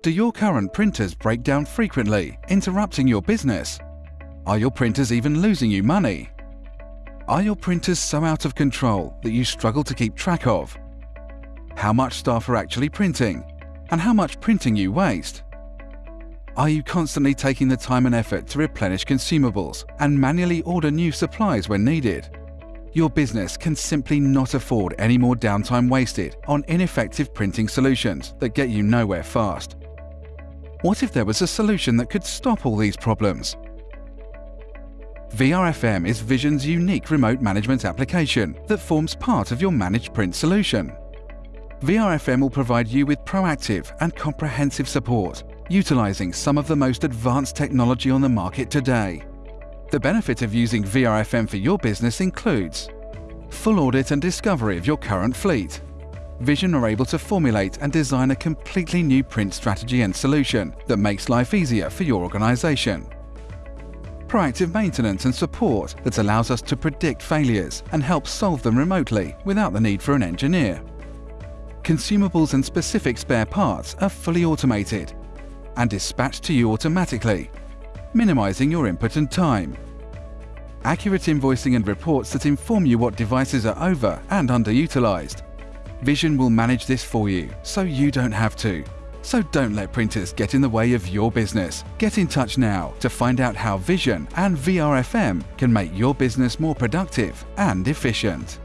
Do your current printers break down frequently, interrupting your business? Are your printers even losing you money? Are your printers so out of control that you struggle to keep track of? How much staff are actually printing? And how much printing you waste? Are you constantly taking the time and effort to replenish consumables and manually order new supplies when needed? Your business can simply not afford any more downtime wasted on ineffective printing solutions that get you nowhere fast. What if there was a solution that could stop all these problems? VRFM is Vision's unique remote management application that forms part of your managed print solution. VRFM will provide you with proactive and comprehensive support, utilizing some of the most advanced technology on the market today. The benefit of using VRFM for your business includes full audit and discovery of your current fleet, Vision are able to formulate and design a completely new print strategy and solution that makes life easier for your organization. Proactive maintenance and support that allows us to predict failures and help solve them remotely without the need for an engineer. Consumables and specific spare parts are fully automated and dispatched to you automatically, minimizing your input and time. Accurate invoicing and reports that inform you what devices are over and underutilized, Vision will manage this for you, so you don't have to. So don't let printers get in the way of your business. Get in touch now to find out how Vision and VRFM can make your business more productive and efficient.